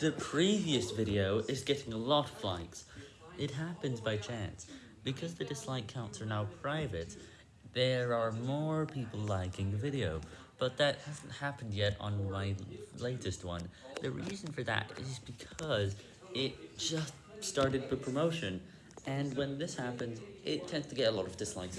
The previous video is getting a lot of likes. It happens by chance. Because the dislike counts are now private, there are more people liking the video, but that hasn't happened yet on my latest one. The reason for that is because it just started the promotion, and when this happens, it tends to get a lot of dislikes.